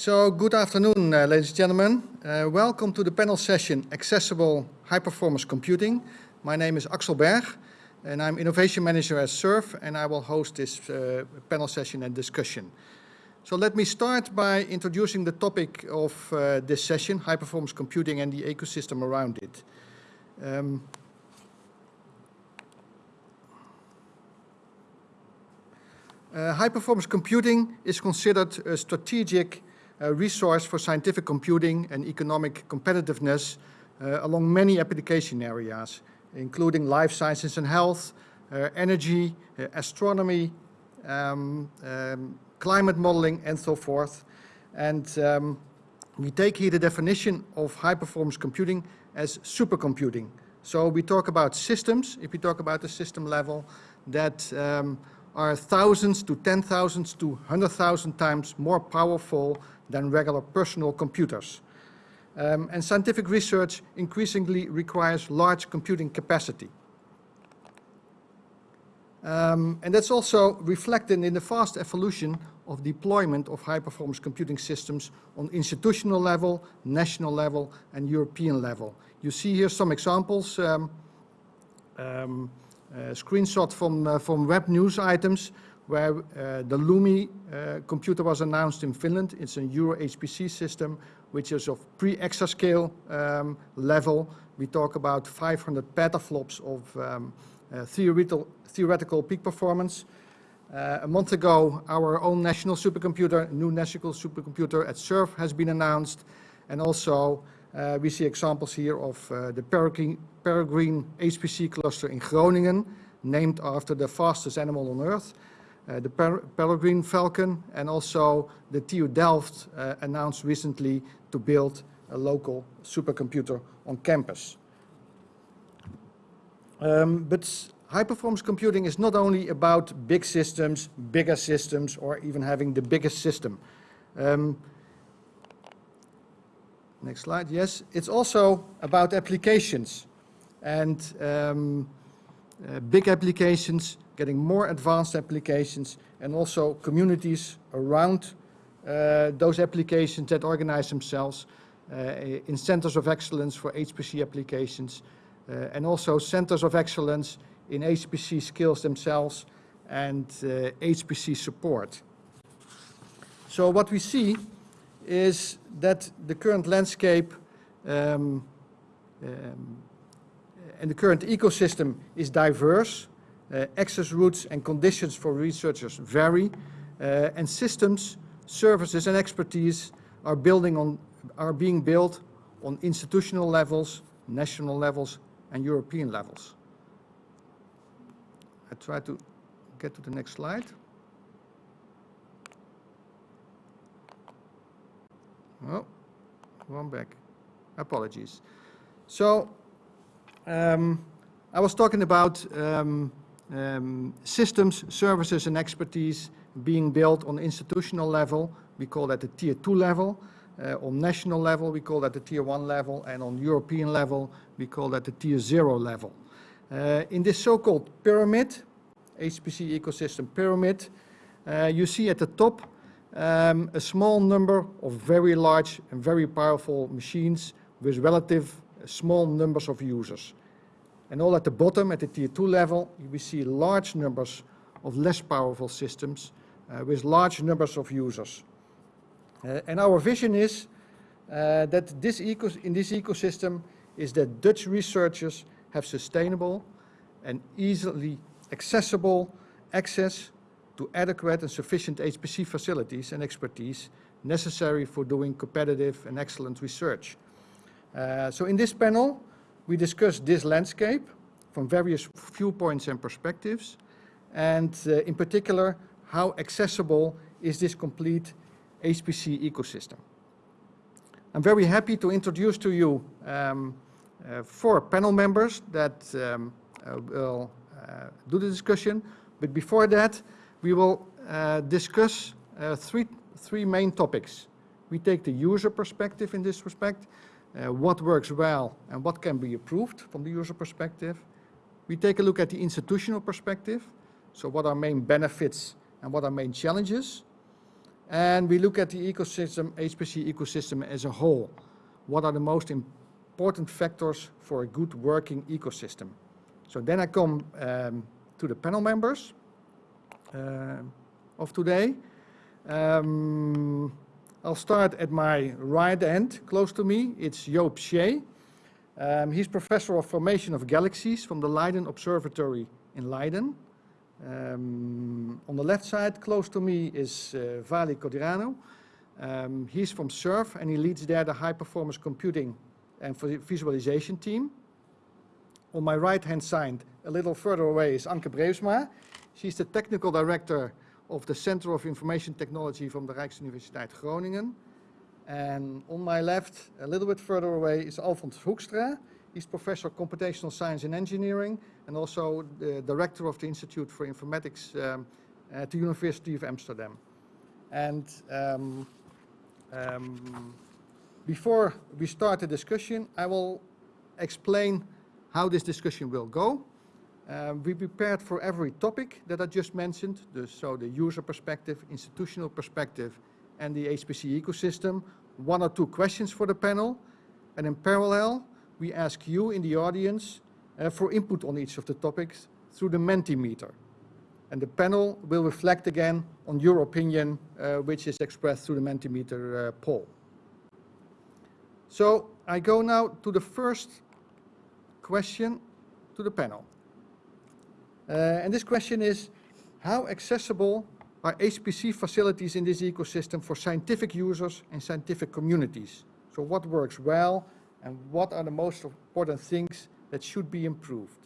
So good afternoon, uh, ladies and gentlemen. Uh, welcome to the panel session, Accessible High Performance Computing. My name is Axel Berg, and I'm Innovation Manager at SURF, and I will host this uh, panel session and discussion. So let me start by introducing the topic of uh, this session, high performance computing and the ecosystem around it. Um, uh, high performance computing is considered a strategic resource for scientific computing and economic competitiveness uh, along many application areas, including life sciences and health, uh, energy, uh, astronomy, um, um, climate modeling and so forth. And um, we take here the definition of high performance computing as supercomputing. So we talk about systems, if we talk about the system level, that um, are thousands to 10,000 to 100,000 times more powerful than regular personal computers. Um, and scientific research increasingly requires large computing capacity. Um, and that's also reflected in the fast evolution of deployment of high-performance computing systems on institutional level, national level, and European level. You see here some examples, um, um, screenshot from, from web news items where uh, the Lumi computer was announced in Finland. It's a Euro HPC system, which is of pre-exascale um, level. We talk about 500 petaflops of um, uh, theoretical, theoretical peak performance. Uh, a month ago, our own national supercomputer, new national supercomputer at SURF has been announced. And also, we see examples here of uh, the Peregrine, HPC cluster in Groningen, named after the fastest animal on Earth, uh, the per Peregrine Falcon, and also the TU Delft uh, announced recently to build a local supercomputer on campus. Um, but high-performance computing is not only about big systems, bigger systems, or even having the biggest system. Um, next slide, yes. It's also about applications and um, uh, big applications, getting more advanced applications, and also communities around uh, those applications that organize themselves uh, in centers of excellence for HPC applications, uh, and also centers of excellence in HPC skills themselves and HPC uh, support. So what we see is that the current landscape um, um, and the current ecosystem is diverse. Uh, access routes and conditions for researchers vary, uh, and systems, services, and expertise are building on are being built on institutional levels, national levels, and European levels. I try to get to the next slide. Oh, one back. Apologies. So, um, I was talking about um, um, systems, services, and expertise being built on institutional level. We call that the tier two level. Uh, on national level, we call that the tier one level, and on European level, we call that the tier zero level. Uh, in this so-called pyramid, HPC ecosystem pyramid, uh, you see at the top um, a small number of very large and very powerful machines with relative small numbers of users. And all at the bottom, at the tier two level, we see large numbers of less powerful systems uh, with large numbers of users. Uh, and our vision is uh, that this in this ecosystem is that Dutch researchers have sustainable and easily accessible access to adequate and sufficient HPC facilities and expertise necessary for doing competitive and excellent research. Uh, so in this panel, we discuss this landscape from various viewpoints and perspectives, and uh, in particular, how accessible is this complete HPC ecosystem. I'm very happy to introduce to you um, uh, four panel members that um, uh, will uh, do the discussion. But before that, we will uh, discuss uh, three, three main topics. We take the user perspective in this respect, what works well and what can be improved from the user perspective. We take a look at the institutional perspective, so what are main benefits and what are main challenges. and we look at the ecosystem, HPC ecosystem as a whole. What are the most important factors for a good working ecosystem? So then I come um, to the panel members uh, of today. Um, I'll start at my right end, close to me. It's Joop Schaye. Um, he's professor of formation of galaxies from the Leiden Observatory in Leiden. Um, on the left side, close to me, is uh, Vali Codreanu. Um, he's from SURF and he leads there the high performance computing and visualization team. On my right hand side, a little further away, is Anke Breusma. She's the technical director of the Center of Information Technology from the Rijksuniversiteit Groningen. And on my left, a little bit further away, is Alfons Hoekstra. He's professor of computational science and engineering and also the director of the Institute for Informatics um, at the University of Amsterdam. And um, um, before we start the discussion, I will explain how this discussion will go. Um, we prepared for every topic that I just mentioned, the, so the user perspective, institutional perspective, and the HPC ecosystem, one or two questions for the panel. And in parallel, we ask you in the audience uh, for input on each of the topics through the Mentimeter. And the panel will reflect again on your opinion, uh, which is expressed through the Mentimeter uh, poll. So I go now to the first question to the panel. Uh, and this question is, how accessible are HPC facilities in this ecosystem for scientific users and scientific communities? So what works well and what are the most important things that should be improved?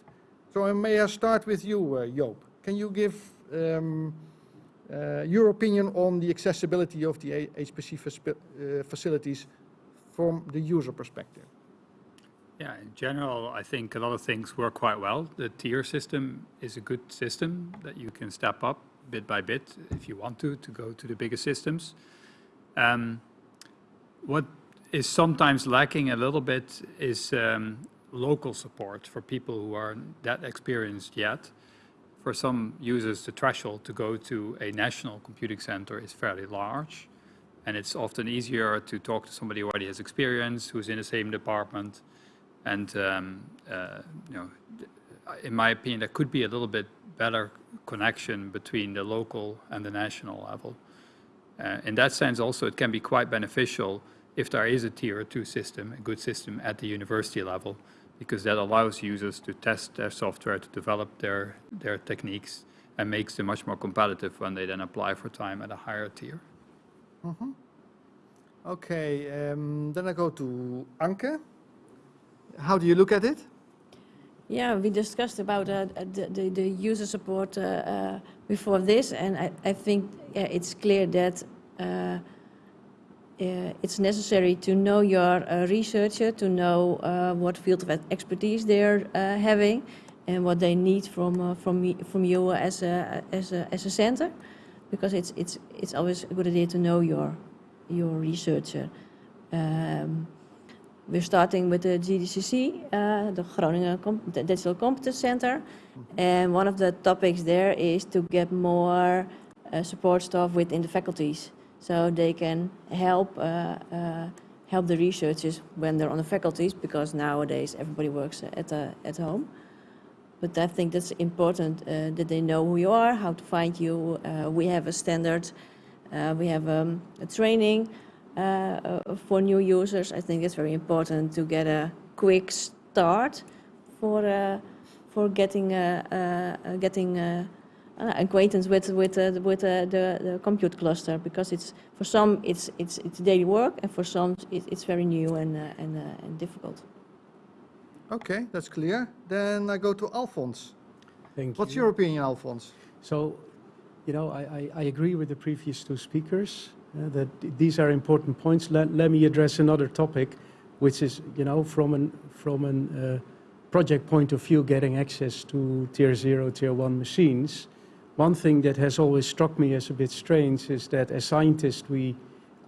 So I may I start with you, uh, Joop? Can you give um, uh, your opinion on the accessibility of the HPC uh, facilities from the user perspective? Yeah, in general, I think a lot of things work quite well. The tier system is a good system that you can step up bit by bit if you want to, to go to the bigger systems. Um, what is sometimes lacking a little bit is um, local support for people who aren't that experienced yet. For some users, the threshold to go to a national computing center is fairly large. And it's often easier to talk to somebody who already has experience, who's in the same department, and um, uh, you know, in my opinion, there could be a little bit better connection between the local and the national level. Uh, in that sense, also, it can be quite beneficial if there is a tier two system, a good system at the university level, because that allows users to test their software, to develop their, their techniques, and makes them much more competitive when they then apply for time at a higher tier. Mm -hmm. Okay, um, then I go to Anke. How do you look at it? Yeah, we discussed about uh, the, the, the, user support uh, uh, before this, and I, I think yeah, it's clear that uh, it's necessary to know your uh, researcher, to know what field of expertise they're having, and what they need from from me, from you as a as a as a center, because it's it's it's always a good idea to know your your researcher. Um, we're starting with the GDCC, uh, the Groningen Com Digital Competence Center. And one of the topics there is to get more uh, support staff within the faculties. So they can help, uh, uh help the researchers when they're on the faculties, because nowadays everybody works at, uh, at home. But I think that's important uh, that they know who you are, how to find you. we have a standard, we have um, a training Uh, uh, for new users, I think it's very important to get a quick start for uh, for getting uh, getting acquaintance with with with the, the compute cluster because it's for some it's it's it's daily work and for some it, it's very new and and, and difficult. Okay, that's clear. Then I go to Alfons. Thank What's you. your opinion, Alfons? So, you know, I, I, I, agree with the previous two speakers. Uh, that these are important points. Let, let me address another topic, which is, you know, from an, from an uh, project point of view, getting access to tier zero, tier one machines. One thing that has always struck me as a bit strange is that as scientists, we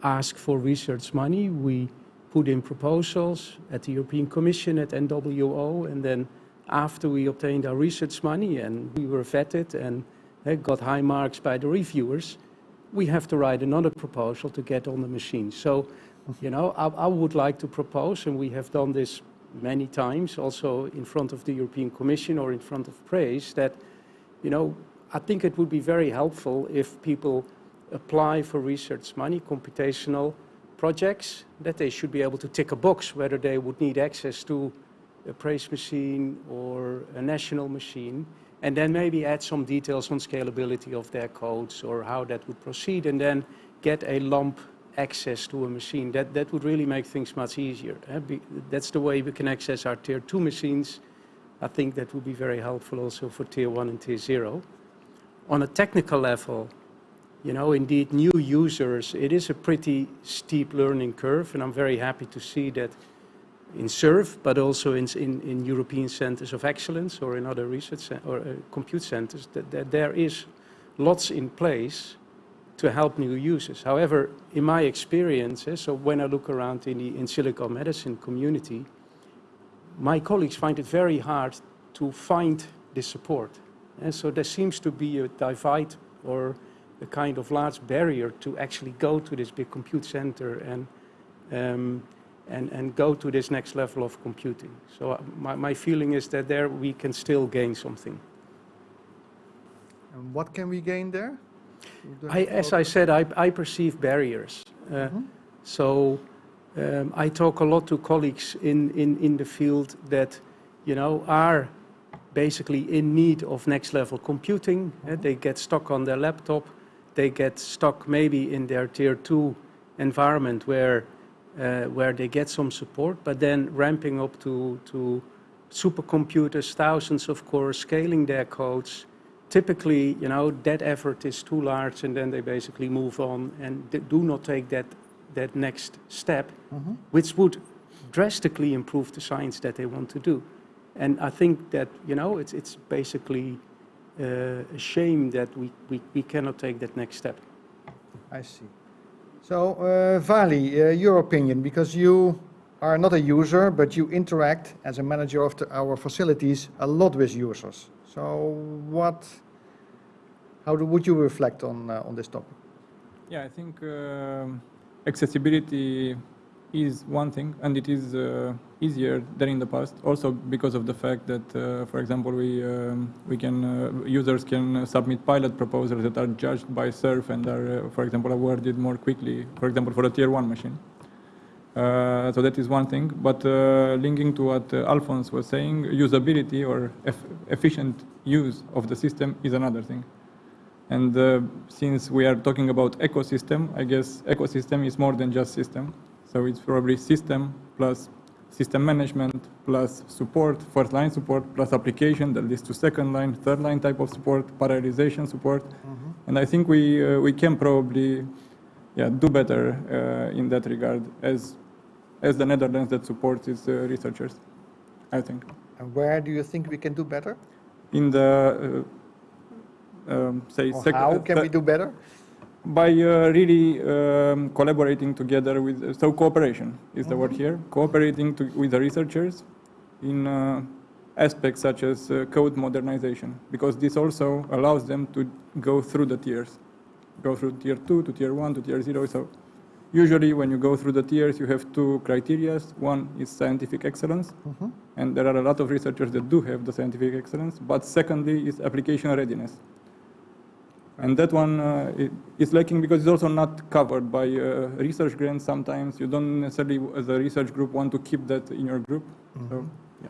ask for research money. We put in proposals at the European Commission, at NWO, and then after we obtained our research money and we were vetted and uh, got high marks by the reviewers, we have to write another proposal to get on the machine. So, you know, I, I would like to propose, and we have done this many times, also in front of the European Commission or in front of PRACE, that, you know, I think it would be very helpful if people apply for research money, computational projects, that they should be able to tick a box whether they would need access to a PRACE machine or a national machine, and then maybe add some details on scalability of their codes or how that would proceed, and then get a lump access to a machine. That, that would really make things much easier. eh? That's the way we can access our tier two machines. I think that would be very helpful also for tier one and tier zero. On a technical level, you know, indeed, new users, it is a pretty steep learning curve, and I'm very happy to see that in SURF, but also in, in, in European centers of excellence or in other research or uh, compute centers, that, that there is lots in place to help new users. However, in my experience, eh, so when I look around in the in silico medicine community, my colleagues find it very hard to find this support. And so there seems to be a divide or a kind of large barrier to actually go to this big compute center and, um, and, and go to this next level of computing. So uh, my, my feeling is that there we can still gain something. And what can we gain there? I, as I said, I, I perceive barriers. Uh, Mhm. So um, I talk a lot to colleagues in, in, in the field that, you know, are basically in need of next level computing. Uh, they get stuck on their laptop. They get stuck maybe in their tier two environment where, where they get some support, but then ramping up to, to supercomputers, thousands of cores, scaling their codes. Typically, you know, that effort is too large and then they basically move on and do not take that, that next step, Mhm. which would drastically improve the science that they want to do. And I think that, you know, it's, it's basically uh, a shame that we, we, we cannot take that next step. I see. So, uh, Vali, uh, your opinion, because you are not a user, but you interact as a manager of the, our facilities a lot with users. So, what, how do, would you reflect on, uh, on this topic? Yeah, I think um, accessibility is one thing, and it is uh, easier than in the past. Also because of the fact that, uh, for example, we um, we can uh, users can submit pilot proposals that are judged by SURF and are, uh, for example, awarded more quickly. For example, for a tier one machine. Uh, so that is one thing. But uh, linking to what uh, Alfons was saying, usability or eff- efficient use of the system is another thing. And uh, since we are talking about ecosystem, I guess ecosystem is more than just system. So it's probably system plus system management plus support, first line support plus application that leads to second line, third line type of support, parallelization support. And I think we uh, we can probably yeah do better uh, in that regard as as the Netherlands that supports its uh, researchers. I think And where do you think we can do better? in the uh, um, say how can we do better? By uh, really um, collaborating together with so cooperation is the word here. Cooperating to, with the researchers in uh, aspects such as uh, code modernization because this also allows them to go through the tiers. Go through tier 2 to tier 1 to tier 0 so usually when you go through the tiers you have two criteria. One is scientific excellence Mhm. and there are a lot of researchers that do have the scientific excellence but secondly is application readiness and that one uh, is lacking because it's also not covered by uh, research grants sometimes. You don't necessarily, as a research group, want to keep that in your group. So, yeah.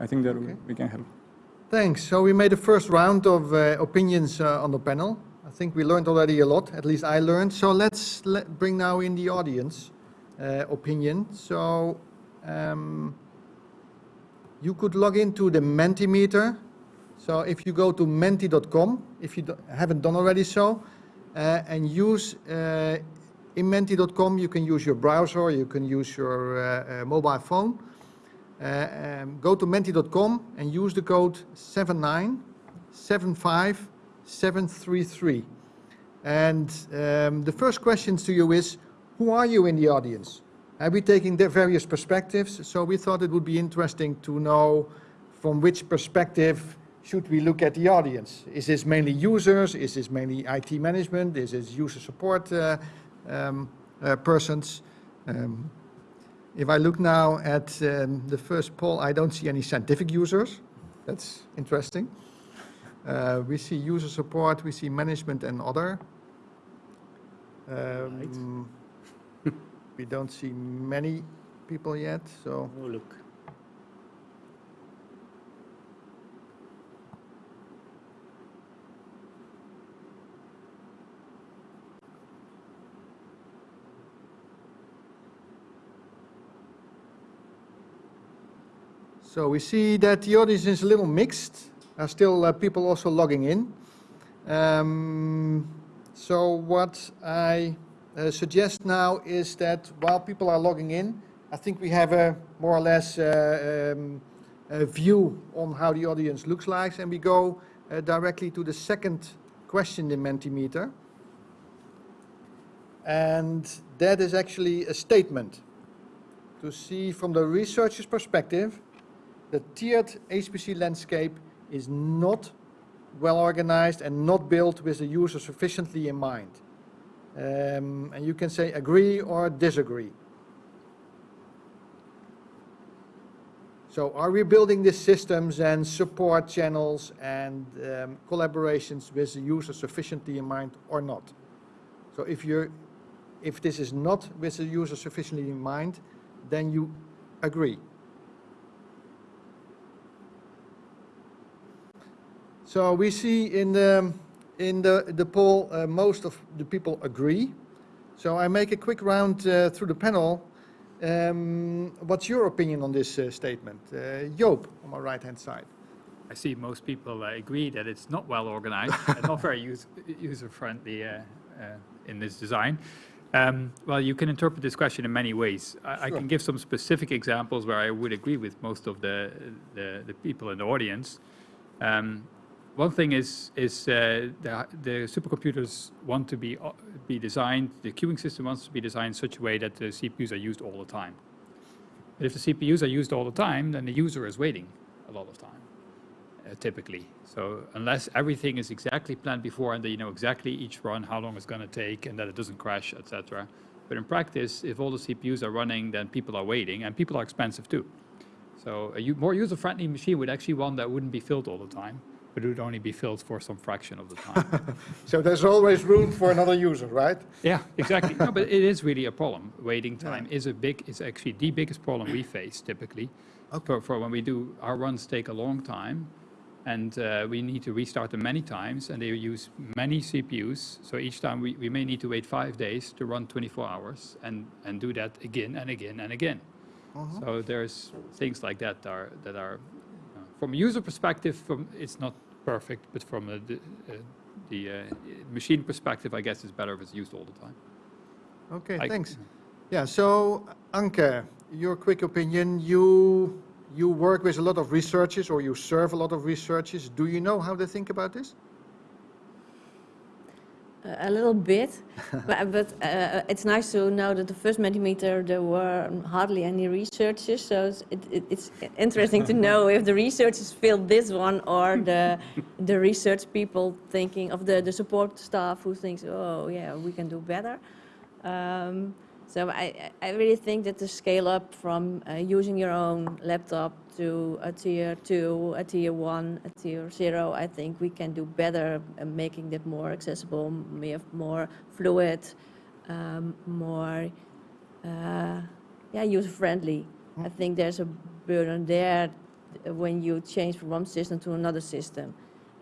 I think that we- Okay. we can help. Thanks. So we made a first round of uh, opinions uh, on the panel. I think we learned already a lot, at least I learned. So let's let, bring now in the audience uh, opinion. So um, you could log into the Mentimeter. So if you go to menti.com, if you haven't done already so, uh, and use uh, in menti.com, you can use your browser, you can use your uh, uh, mobile phone. Uh, um, go to menti.com and use the code 7975733. And um, the first question to you is, who are you in the audience? Uh, we're taking the various perspectives, so we thought it would be interesting to know from which perspective should we look at the audience? Is this mainly users? Is this mainly IT management? Is this user support uh, um, uh, persons? Um, If I look now at um, the first poll, I don't see any scientific users. That's interesting. Uh, We see user support, we see management and other. Um, We don't see many people yet, so. Oh, look. So we see that the audience is a little mixed. Are still uh, people also logging in. Um, so what I uh, suggest now is that while people are logging in, I think we have a more or less uh, um, a view on how the audience looks like, and we go uh, directly to the second question in Mentimeter. And that is actually a statement to see from the researcher's perspective the tiered HPC landscape is not well organized and not built with the user sufficiently in mind. Um, and you can say agree or disagree. So are we building these systems and support channels and um, collaborations with the user sufficiently in mind or not? So if you're, if this is not with the user sufficiently in mind, then you agree. So we see in the, in the, the poll, uh, most of the people agree. So I make a quick round uh, through the panel. Um, what's your opinion on this uh, statement? Uh, Joop, on my right-hand side. I see most people uh, agree that it's not well organized and not very use, user-friendly uh, uh, in this design. Um, well, you can interpret this question in many ways. I, I can give some specific examples where I would agree with most of the, the, the people in the audience. Um, one thing is, is uh, the, the supercomputers want to be, uh, be designed, the queuing system wants to be designed in such a way that the CPUs are used all the time. But if the CPUs are used all the time, then the user is waiting a lot of time, uh, typically. So unless everything is exactly planned before and that you know exactly each run, how long it's going to take, and that it doesn't crash, etc. But in practice, if all the CPUs are running, then people are waiting, and people are expensive too. So a more user-friendly machine would actually one that wouldn't be filled all the time, but it would only be filled for some fraction of the time. So there's always room for another user, right? Yeah, exactly. No, but it is really a problem. Waiting time is a big, is actually the biggest problem we face typically. For, for when we do, our runs take a long time and uh, we need to restart them many times and they use many CPUs. So each time we, we may need to wait five days to run 24 hours and, and do that again and again and again. So there's things like that are, that are, uh, from a user perspective, from, it's not perfect, but from a, the, uh, the uh, machine perspective, I guess it's better if it's used all the time. Okay, I- thanks. Yeah, so Anke, your quick opinion, you, you work with a lot of researchers or you serve a lot of researchers. Do you know how they think about this? A little bit, but, but uh, it's nice to know that the first Mentimeter there were hardly any researchers, so it's, it, it, it's interesting to know if the researchers filled this one or the the research people thinking of the, the support staff who thinks, oh yeah, we can do better. Um, so I, I I really think that the scale up from uh, using your own laptop to a tier two, a tier one, a tier zero, I think we can do better making that more accessible, more, more fluid, um, more uh, yeah, user friendly. I think there's a burden there when you change from one system to another system.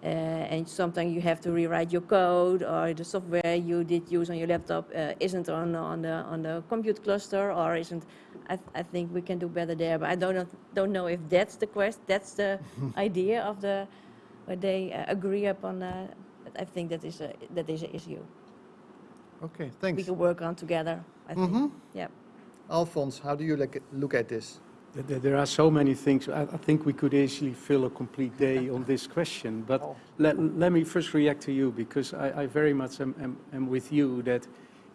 Uh, and sometimes you have to rewrite your code, or the software you did use on your laptop uh, isn't on on the on the compute cluster, or isn't. I, th- I think we can do better there, but I don't know, don't know if that's the quest, that's the idea of the, what they uh, agree upon. Uh, I think that is a that is an issue Okay, thanks. we can work on together. I think. hmm Yeah. Alfons, how do you look at, look at this? There- are so many things. I, I think we could easily fill a complete day on this question. But Oh. let, let me first react to you because I, I very much am, am, am with you that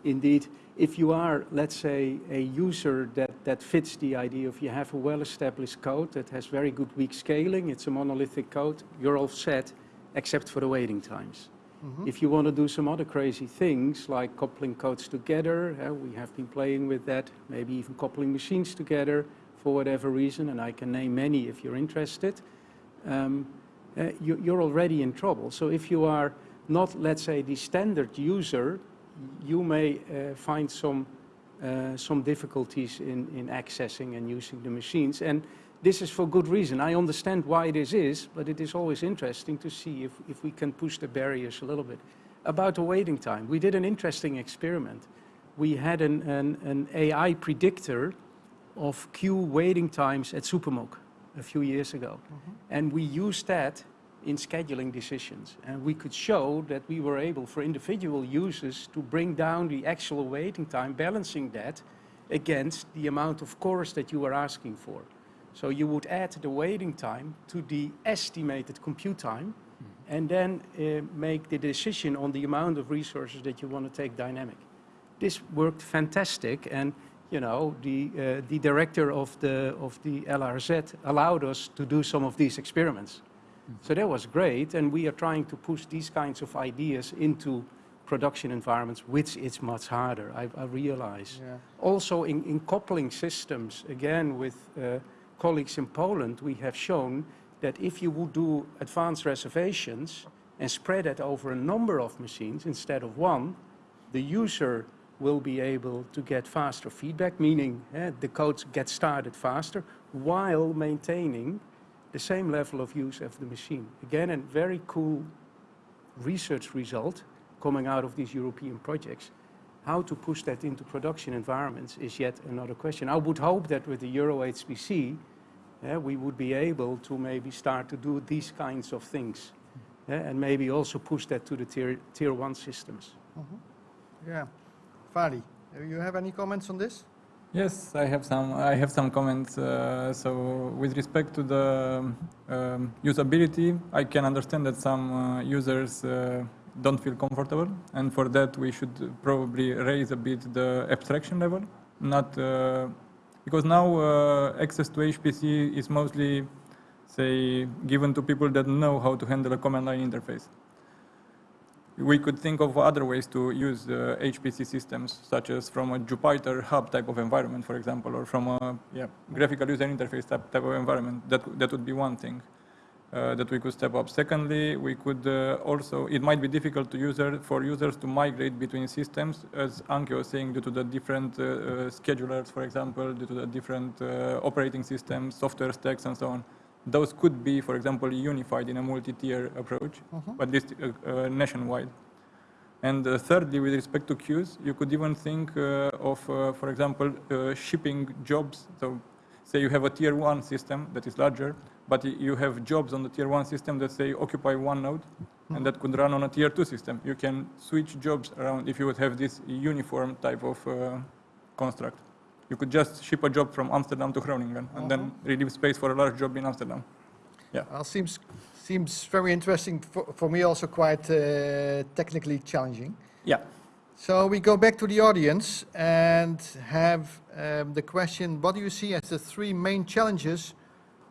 indeed if you are, let's say, a user that, that fits the idea of you have a well-established code that has very good weak scaling, it's a monolithic code, you're all set, except for the waiting times. If you want to do some other crazy things, like coupling codes together, uh, we have been playing with that, maybe even coupling machines together for whatever reason, and I can name many if you're interested, um, uh, you, you're already in trouble. So if you are not, let's say, the standard user, you may uh, find some, uh, some difficulties in, in accessing and using the machines. And this is for good reason. I understand why this is, but it is always interesting to see if, if we can push the barriers a little bit. About the waiting time, we did an interesting experiment. We had an, an, an AI predictor of queue waiting times at SuperMUC a few years ago. And we used that in scheduling decisions. And we could show that we were able for individual users to bring down the actual waiting time, balancing that against the amount of cores that you were asking for. So you would add the waiting time to the estimated compute time and then uh, make the decision on the amount of resources that you want to take dynamic. This worked fantastic and you know, the, uh, the director of the, of the LRZ allowed us to do some of these experiments. So that was great, and we are trying to push these kinds of ideas into production environments, which is much harder, I, I realize. Yeah. Also in, in coupling systems, again with uh, colleagues in Poland, we have shown that if you would do advanced reservations and spread it over a number of machines instead of one, the user will be able to get faster feedback, meaning eh, the codes get started faster while maintaining the same level of use of the machine. Again, a very cool research result coming out of these European projects. How to push that into production environments is yet another question. I would hope that with the Euro HPC, eh, we would be able to maybe start to do these kinds of things eh, and maybe also push that to the tier, tier one systems. Yeah. Vali, do you have any comments on this? Yes, I have some. I have some comments. Uh, so, with respect to the um, usability, I can understand that some uh, users uh, don't feel comfortable, and for that we should probably raise a bit the abstraction level. Not uh, because now uh, access to HPC is mostly, say, given to people that know how to handle a command line interface we could think of other ways to use uh, HPC systems, such as from a Jupyter Hub type of environment, for example, or from a yeah, graphical user interface type, type of environment. That, that would be one thing uh, that we could step up. Secondly, we could uh, also, it might be difficult to user, for users to migrate between systems, as Anke was saying, due to the different uh, uh, schedulers, for example, due to the different uh, operating systems, software stacks, and so on those could be, for example, unified in a multi-tier approach, but this uh, uh, nationwide. And uh, thirdly, with respect to queues, you could even think uh, of, uh, for example, uh, shipping jobs. So say you have a tier one system that is larger, but you have jobs on the tier one system that say occupy one node, and that could run on a tier two system. You can switch jobs around if you would have this uniform type of uh, construct. You could just ship a job from Amsterdam to Groningen and then relieve space for a large job in Amsterdam. Yeah. Well, seems, seems very interesting, for, for me also quite uh, technically challenging. Yeah. So we go back to the audience and have um, the question, what do you see as the three main challenges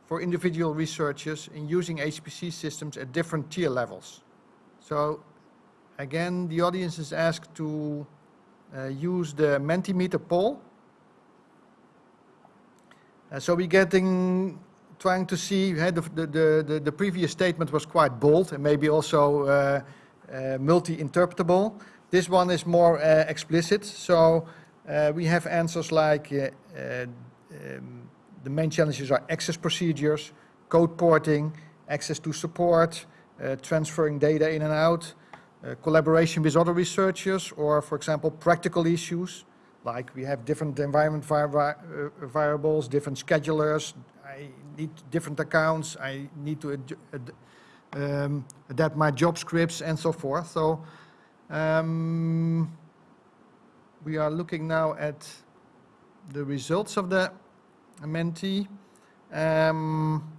for individual researchers in using HPC systems at different tier levels? So again, the audience is asked to uh, use the Mentimeter poll. Uh, so we're getting, trying to see, the, the, the, the previous statement was quite bold and maybe also uh, uh, multi-interpretable. This one is more uh, explicit, so uh, we have answers like uh, um, the main challenges are access procedures, code porting, access to support, transferring data in and out, collaboration with other researchers, or for example, practical issues, like we have different environment uh, variables, different schedulers, I need different accounts, I need to adju- ad- um, adapt my job scripts and so forth. So um, we are looking now at the results of the Menti. Um,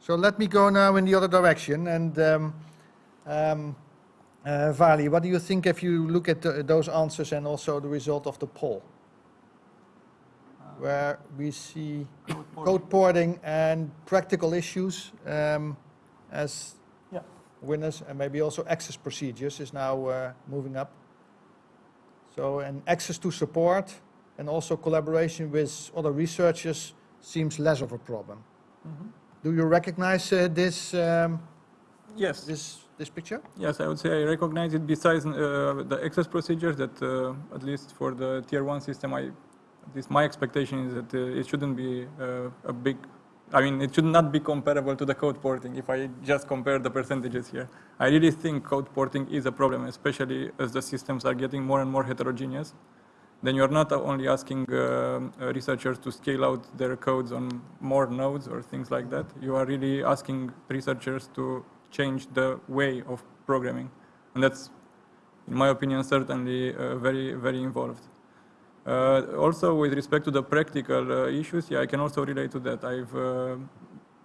so let me go now in the other direction and um, um, Uh, Vali, what do you think if you look at the- those answers and also the result of the poll? Where we see code porting and practical issues um, as Yeah. winners, and maybe also access procedures is now uh, moving up. So, and access to support and also collaboration with other researchers seems less of a problem. Do you recognize uh, this, um, Yes. this, this picture? Yes, I would say I recognize it besides uh, the access procedures that, uh, at least for the tier one system, I, my expectation is that uh, it shouldn't be a big, I mean, it should not be comparable to the code porting if I just compare the percentages here. I really think code porting is a problem, especially as the systems are getting more and more heterogeneous. Then you're not only asking uh, researchers to scale out their codes on more nodes or things like that. You are really asking researchers to change the way of programming. And that's, in my opinion, certainly uh, very, very involved. Uh, also, with respect to the practical uh, issues, yeah, I can also relate to that. I've, uh,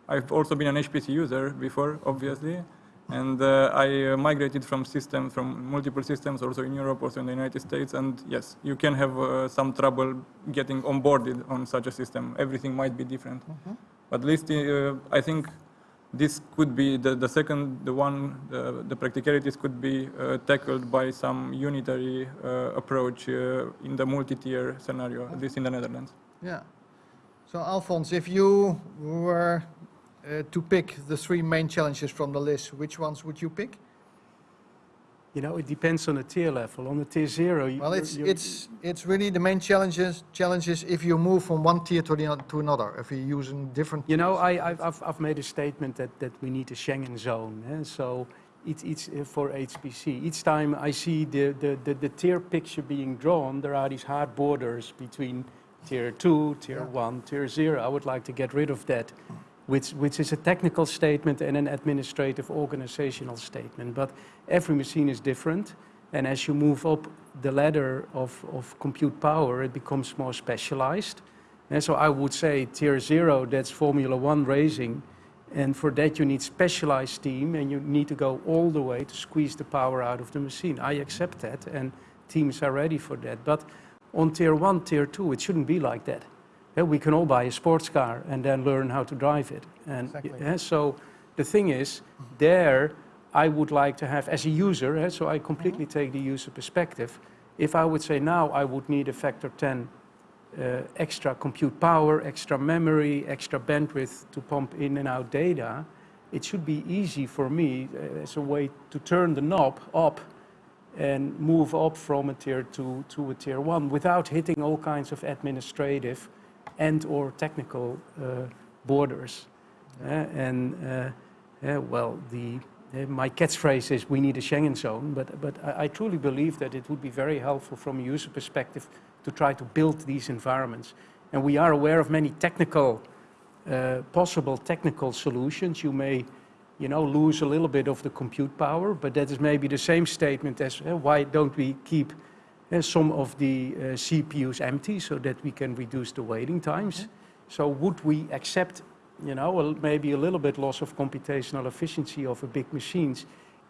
I've also been an HPC user before, obviously, and uh, I uh, migrated from systems, from multiple systems, also in Europe, also in the United States, and yes, you can have uh, some trouble getting onboarded on such a system. Everything might be different. but At least uh, I think this could be the, the second, the one, the, the practicalities could be uh, tackled by some unitary uh, approach uh, in the multi-tier scenario, at least in the Netherlands. Yeah. So Alfons, if you were uh, to pick the three main challenges from the list, which ones would you pick? You know, it depends on the tier level. On the tier zero, you- Well, it's, you're- it's, it's really the main challenges, challenges if you move from one tier to the, to another, if you're using different. You know, tiers. I, I've, I've, I've made a statement that, that we need a Schengen zone. eh, So each, each, uh, for HPC, each time I see the, the, the, the tier picture being drawn, there are these hard borders between tier two, tier Yeah. one, tier zero. I would like to get rid of that, which, which is a technical statement and an administrative organizational statement. But every machine is different. And as you move up the ladder of, of compute power, it becomes more specialized. And so I would say tier zero, that's Formula One racing. And for that, you need specialized team and you need to go all the way to squeeze the power out of the machine. I accept that and teams are ready for that. But on tier one, tier two, it shouldn't be like that. Yeah, we can all buy a sports car and then learn how to drive it. And Exactly. yeah, so the thing is, there I would like to have, as a user, eh, so I completely take the user perspective. If I would say now I would need a factor 10 uh, extra compute power, extra memory, extra bandwidth to pump in and out data, it should be easy for me uh, as a way to turn the knob up and move up from a tier 2 to a tier 1 without hitting all kinds of administrative and or technical uh, borders. Uh, and uh, uh, well, the, uh, my catchphrase is we need a Schengen zone, but, but I, I truly believe that it would be very helpful from a user perspective to try to build these environments. And we are aware of many technical, uh, possible technical solutions. You may, you know, lose a little bit of the compute power, but that is maybe the same statement as uh, why don't we keep uh, some of the uh, CPUs empty so that we can reduce the waiting times. So would we accept, you know, a- maybe a little bit loss of computational efficiency of a big machines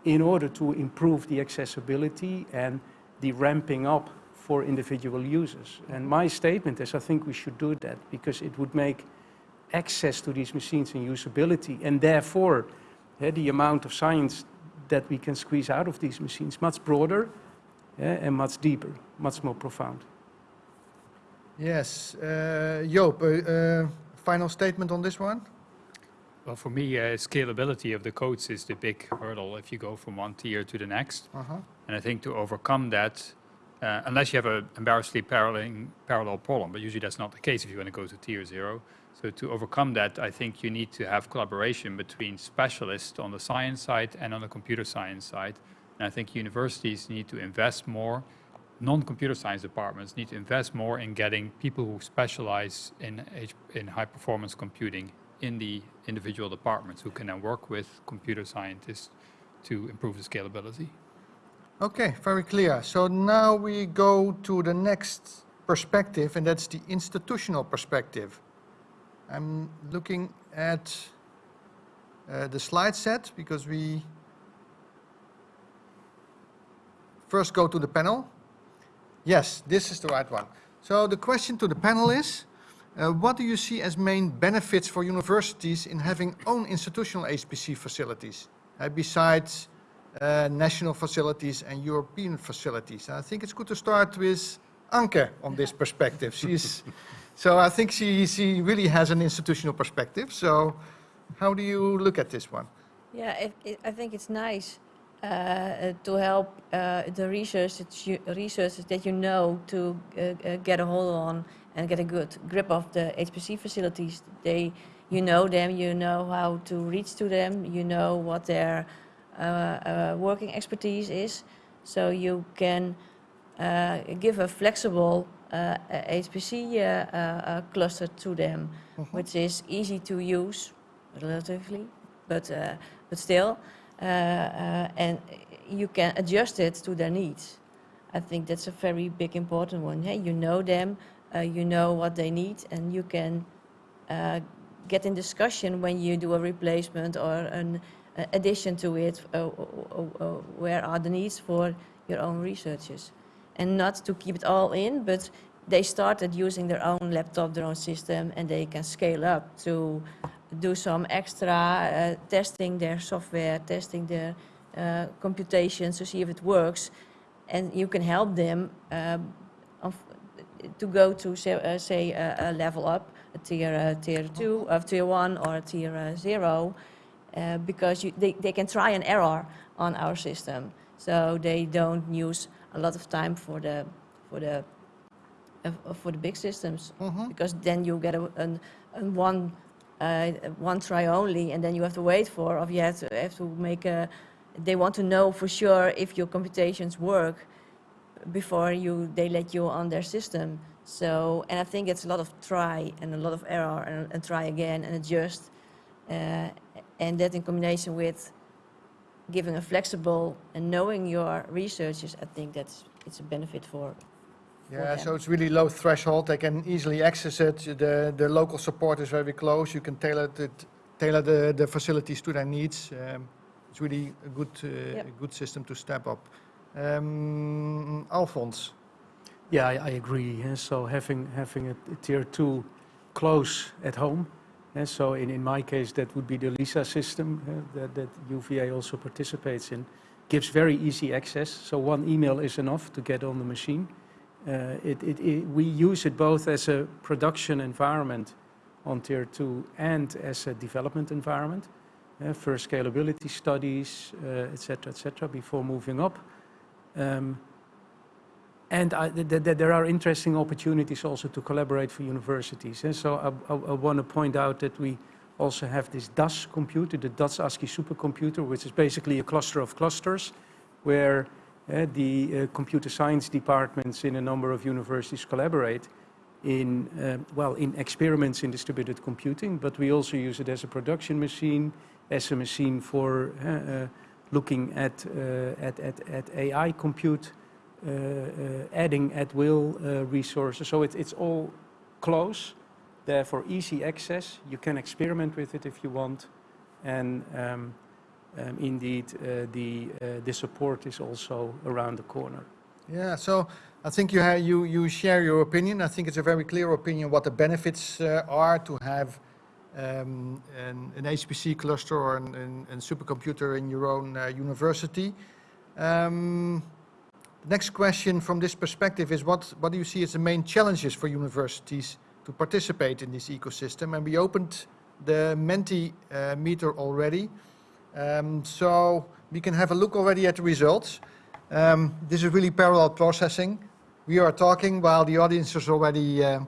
in order to improve the accessibility and the ramping up for individual users? And my statement is I think we should do that because it would make access to these machines and usability and therefore eh, the amount of science that we can squeeze out of these machines much broader eh, and much deeper, much more profound. Yes, uh, Joop, uh, uh, final statement on this one? Well, for me, uh, scalability of the codes is the big hurdle if you go from one tier to the next. Uh-huh. And I think to overcome that, uh, unless you have an embarrassingly parallel, parallel problem, but usually that's not the case if you want to go to tier zero. So to overcome that, I think you need to have collaboration between specialists on the science side and on the computer science side. And I think universities need to invest more. Non-computer science departments need to invest more in getting people who specialize in, in high performance computing in the individual departments who can then work with computer scientists to improve the scalability. Okay, very clear. So now we go to the next perspective, and that's the institutional perspective. I'm looking at uh, the slide set because we first go to the panel. Yes, this is the right one. So the question to the panel is, uh, what do you see as main benefits for universities in having own institutional HPC facilities, uh, besides uh, national facilities and European facilities? I think it's good to start with Anke on this perspective. She's, so I think she, she really has an institutional perspective. So how do you look at this one? Yeah, it, it, I think it's nice to help uh, the research that you, researchers that you know to uh, uh, get a hold on and get a good grip of the HPC facilities. They, you know them, you know how to reach to them, you know what their uh, uh, working expertise is, so you can uh, give a flexible uh, HPC uh, uh, uh, cluster to them, which is easy to use, relatively, but uh, but still, uh, uh, and you can adjust it to their needs. I think that's a very big important one. Hey, you know them, uh, you know what they need, and you can uh, get in discussion when you do a replacement or an uh, addition to it. Uh, uh, uh, uh, where are the needs for your own researchers, and not to keep it all in, but they started using their own laptop, their own system, and they can scale up to do some extra uh, testing their software, testing their uh, computations to see if it works, and you can help them of, to go to say, uh, say a, a level up, a tier uh, tier two, of tier one or a tier uh, zero, uh, because you, they, they can try an error on our system, so they don't use a lot of time for the for the uh, for the big systems. Mhm. because then you get a, an, an one uh, one try only, and then you have to wait for, or you have to have to make a. They want to know for sure if your computations work before you they let you on their system. So, and I think it's a lot of try and a lot of error and, and try again and adjust, uh, and that in combination with giving a flexible and knowing your researchers, I think that's it's a benefit for Yeah, so it's really low threshold. They can easily access it. The, the local support is very close. You can tailor it, tailor the, the facilities to their needs. Um, it's really a good, uh, Yep. a good system to step up. Um, Alfons. Yeah, I, I agree. So having having a, a tier two close at home. eh, so in, in my case, that would be the LISA system eh, that, that UVA also participates in. Gives very easy access. So one email is enough to get on the machine. Uh, it, it, it, we use it both as a production environment on tier two and as a development environment uh, for scalability studies, uh, et cetera, et before moving up. Um, and I, th th there are interesting opportunities also to collaborate for universities. And so I, I, I want to point out that we also have this DAS computer, the DAS ASCI supercomputer, which is basically a cluster of clusters where uh, Eh, the uh, computer science departments in a number of universities collaborate in, uh, well, in experiments in distributed computing, but we also use it as a production machine, as a machine for looking at, at, at, at AI compute, adding at will resources. So it, it's all close, therefore easy access. You can experiment with it if you want. And um, um, indeed, uh, the, uh, the support is also around the corner. Yeah, so I think you, you, you share your opinion. I think it's a very clear opinion what the benefits uh, are to have um, an, an HPC cluster or an, an, an supercomputer in your own uh, university. Um, the next question from this perspective is what, what do you see as the main challenges for universities to participate in this ecosystem? And we opened the Menti uh, meter already. Um, so we can have a look already at the results. Um, this is really parallel processing. We are talking while the audience is already uh,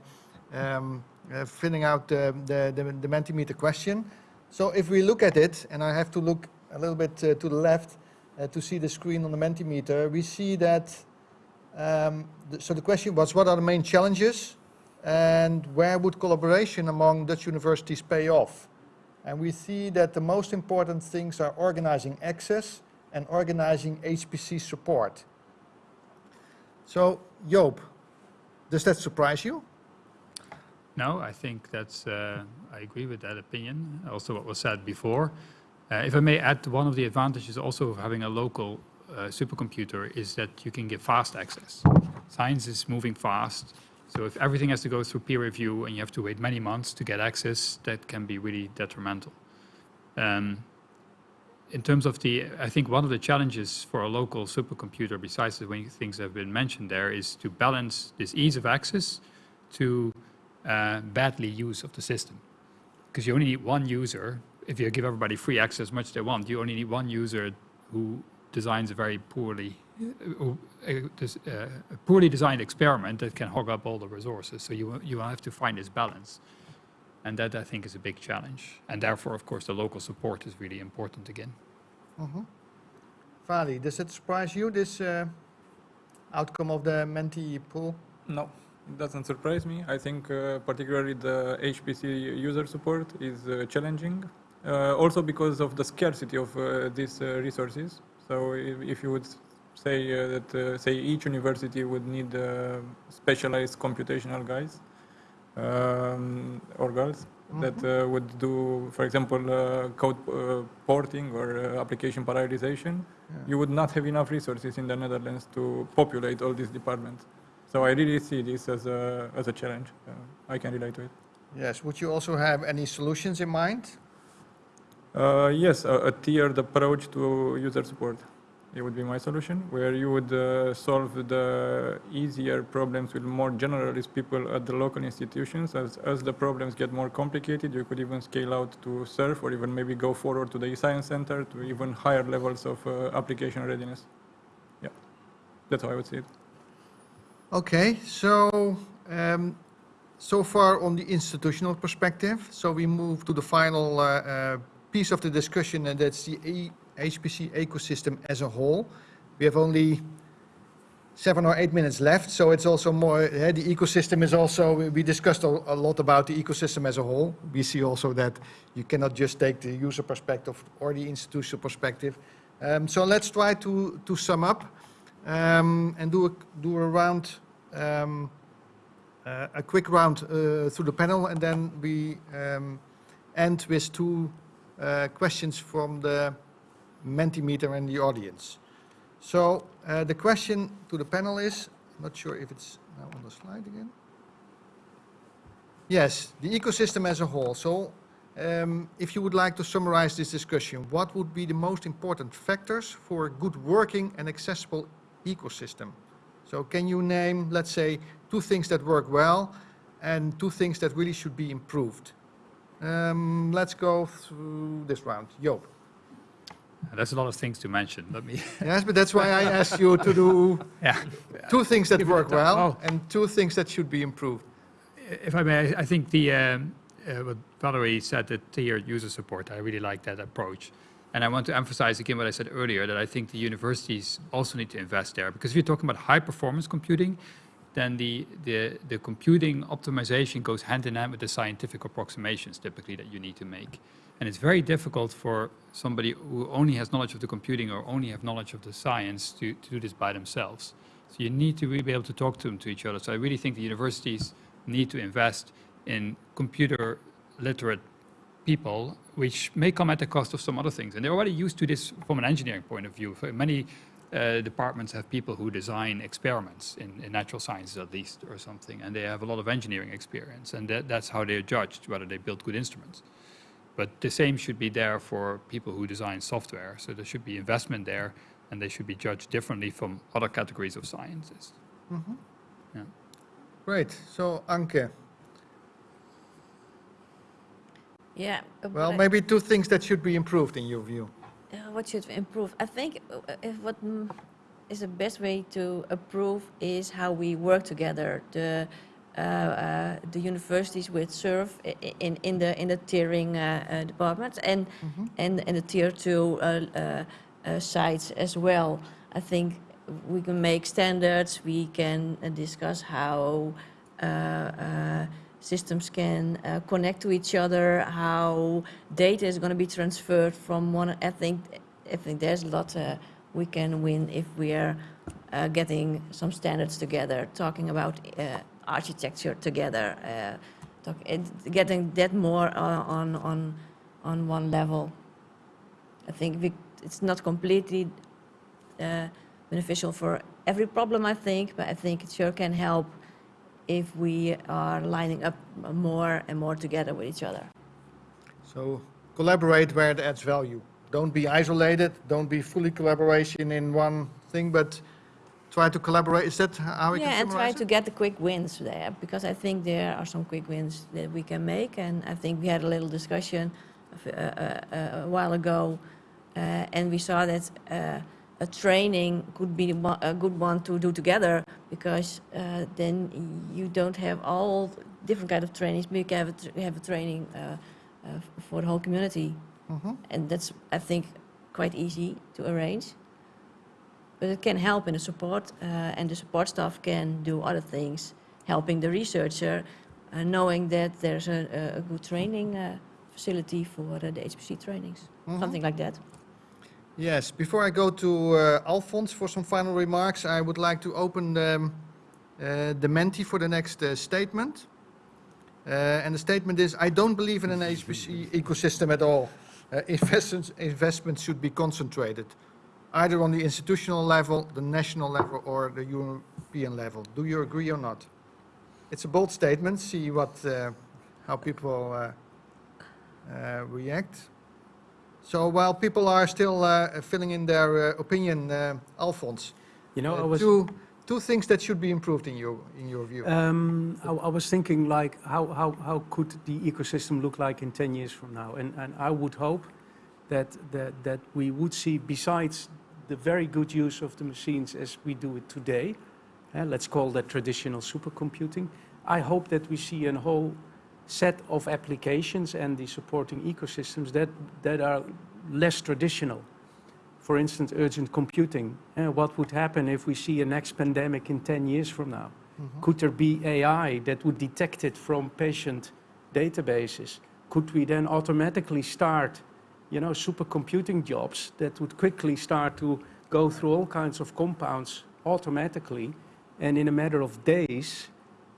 um, uh, filling out the, the, the, the Mentimeter question. So if we look at it, and I have to look a little bit uh, to the left uh, to see the screen on the Mentimeter, we see that, um, th- so the question was what are the main challenges and where would collaboration among Dutch universities pay off? And we see that the most important things are organizing access and organizing HPC support. So, Joop, does that surprise you? No, I think that's, uh, I agree with that opinion, also what was said before. Uh, If I may add, one of the advantages also of having a local uh, supercomputer is that you can get fast access. Science is moving fast, so if everything has to go through peer review and you have to wait many months to get access, that can be really detrimental. Um, in terms of the, I think one of the challenges for a local supercomputer, besides the things that have been mentioned there, is to balance this ease of access to uh, badly use of the system. Because you only need one user. If you give everybody free access as much as they want, you only need one user who designs a very poorly, uh, uh, des- uh, a poorly designed experiment that can hog up all the resources. So you, you have to find this balance. And that, I think, is a big challenge. And therefore, of course, the local support is really important again. Vali, does it surprise you, this uh, outcome of the Menti pool? No, it doesn't surprise me. I think uh, particularly the HPC user support is uh, challenging, uh, also because of the scarcity of uh, these uh, resources. So if, if you would say uh, that, uh, say each university would need uh, specialized computational guys um, or girls that uh, would do, for example, uh, code uh, porting or uh, application parallelization, you would not have enough resources in the Netherlands to populate all these departments. So I really see this as a, as a challenge. Uh, I can relate to it. Yes, would you also have any solutions in mind? Uh, yes, a, a tiered approach to user support. It would be my solution, where you would uh, solve the easier problems with more generalist people at the local institutions. As, as the problems get more complicated, you could even scale out to SURF or even maybe go forward to the e-science center to even higher levels of uh, application readiness. Yeah, that's how I would see it. Okay, so, um, so far on the institutional perspective, so we move to the final uh, uh, piece of the discussion, and that's the E- HPC ecosystem as a whole. We have only seven or eight minutes left, so it's also more, eh, the ecosystem is also, we- we discussed a a lot about the ecosystem as a whole. We see also that you cannot just take the user perspective or the institutional perspective. Um, So let's try to, to sum up um, and do a, do a round, um, uh, a quick round uh, through the panel, and then we um, end with two uh, questions from the Mentimeter and the audience. So uh, the question to the panel is, I'm not sure if it's now on the slide again. Yes, the ecosystem as a whole. So um, if you would like to summarize this discussion, what would be the most important factors for a good working and accessible ecosystem? So can you name, let's say, two things that work well and two things that really should be improved? Um, let's go through this round. Joop. There's a lot of things to mention. Let me, Yes, but that's why I asked you to do yeah. two things that work well Oh. and two things that should be improved. If I may, I- I think the, um, uh, what Valerie said, the tiered user support, I really like that approach. And I want to emphasize again what I said earlier, that I think the universities also need to invest there. Because if you're talking about high performance computing, then the, the, the computing optimization goes hand in hand with the scientific approximations typically that you need to make. And it's very difficult for somebody who only has knowledge of the computing or only have knowledge of the science to, to do this by themselves. So you need to really be able to talk to them to each other. So I really think the universities need to invest in computer literate people, which may come at the cost of some other things. And they're already used to this from an engineering point of view. For Many uh, departments have people who design experiments in, in natural sciences at least or something, and they have a lot of engineering experience, and that, that's how they're judged, whether they build good instruments. But the same should be there for people who design software. So there should be investment there, and they should be judged differently from other categories of sciences. Great. So Anke, Yeah. uh, well, maybe two things that should be improved in your view. What should we improve? I think uh, if what mm, the best way to improve is how we work together. The uh, uh, the universities with i- in in the in the tiering uh, uh, departments and and and the tier two uh, uh, uh, sites as well. I think we can make standards. We can discuss how. Systems can uh, connect to each other, how data is going to be transferred from one. I think I think there's a lot uh, we can win if we are uh, getting some standards together, talking about uh, architecture together, uh, talk, getting that more uh, on on on one level. I think we, it's not completely beneficial for every problem, I think, but I think it sure can help if we are lining up more and more together with each other. So collaborate where it adds value. Don't be isolated, don't be fully collaboration in one thing, but try to collaborate. Is that how we Yeah, can Yeah, and try summarize to get the quick wins there, because I think there are some quick wins that we can make, and I think we had a little discussion of, uh, uh, a while ago, uh, and we saw that uh, a training could be a good one to do together, because uh, then you don't have all different kind of trainings, but you can have a, tr- have a training uh, uh, for the whole community, Mhm. and that's, I think, quite easy to arrange. But it can help in the support, uh, and the support staff can do other things, helping the researcher, uh, knowing that there's a, a- good training uh, facility for the HPC trainings, Mhm. something like that. Yes, before I go to uh, Alfons for some final remarks, I would like to open um, uh, the Menti for the next uh, statement. Uh, and the statement is, I don't believe in an HPC ecosystem at all. Uh, investments, investments should be concentrated, either on the institutional level, the national level, or the European level. Do you agree or not? It's a bold statement. See what, uh, how people react. So while people are still uh, filling in their uh, opinion, uh, Alfons, You know, uh, I was, two, two things that should be improved in your, in your view. um, I, I was thinking like, how, how, how could the ecosystem look like in 10 years from now? And, and I would hope that, that, that we would see, besides the very good use of the machines as we do it today, uh, let's call that traditional supercomputing, I hope that we see a whole set of applications and the supporting ecosystems that, that are less traditional. For instance, urgent computing. Uh, what would happen if we see a next pandemic in 10 years from now? Mhm. Could there be AI that would detect it from patient databases? Could we then automatically start, you know, supercomputing jobs that would quickly start to go through all kinds of compounds automatically and in a matter of days,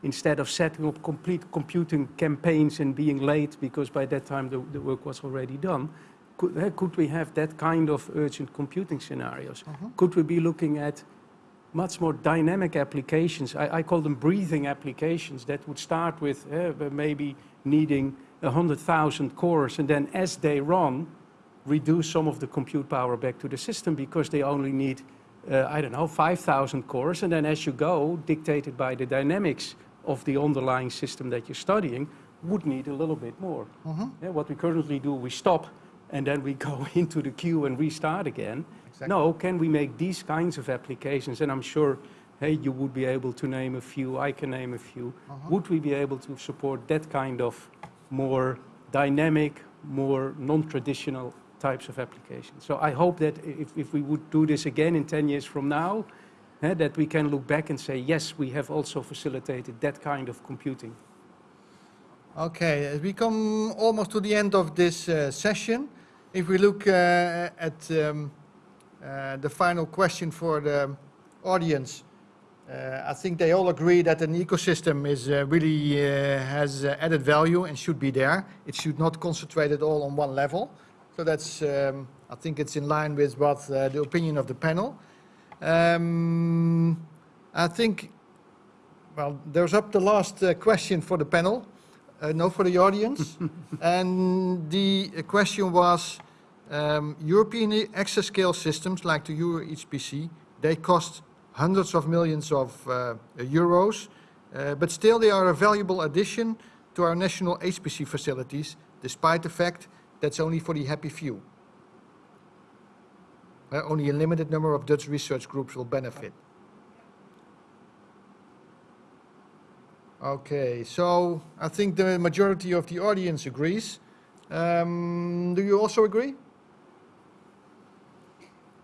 instead of setting up complete computing campaigns and being late because by that time the, the work was already done, could, eh, could we have that kind of urgent computing scenarios? Mhm. Could we be looking at much more dynamic applications? I, I call them breathing applications that would start with eh, maybe needing 100,000 cores and then as they run, reduce some of the compute power back to the system because they only need, uh, I don't know, 5,000 cores. And then as you go, dictated by the dynamics of the underlying system that you're studying, would need a little bit more. Mhm. Yeah, what we currently do, we stop and then we go into the queue and restart again. Exactly. No, can we make these kinds of applications? And I'm sure, hey, you would be able to name a few, I can name a few. Uh-huh. Would we be able to support that kind of more dynamic, more non-traditional types of applications? So I hope that if, if we would do this again in 10 years from now, that we can look back and say, yes, we have also facilitated that kind of computing. Okay, as we come almost to the end of this uh, session, if we look uh, at um, uh, the final question for the audience, uh, I think they all agree that an ecosystem is uh, really uh, has added value and should be there. It should not concentrate it all on one level. So that's, um, I think it's in line with what the opinion of the panel. Um, I think, well, there's up the last uh, question for the panel. Uh, no, for the audience. and the question was, um, European exascale systems like the Euro HPC, they cost hundreds of millions of uh, euros, uh, but still they are a valuable addition to our national HPC facilities, despite the fact that's only for the happy few. Uh, only a limited number of Dutch research groups will benefit. Okay, so I think the majority of the audience agrees. Um, do you also agree?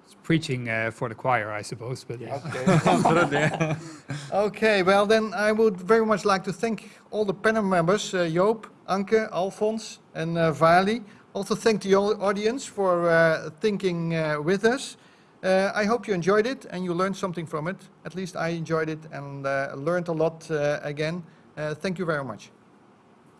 It's preaching uh, for the choir, I suppose, but yeah. Okay. okay, well then I would very much like to thank all the panel members, uh, Joop, Anke, Alfons and uh, Vali. Also thank the audience for uh, thinking uh, with us. Uh, I hope you enjoyed it and you learned something from it. At least I enjoyed it and uh, learned a lot uh, again. Uh, thank you very much.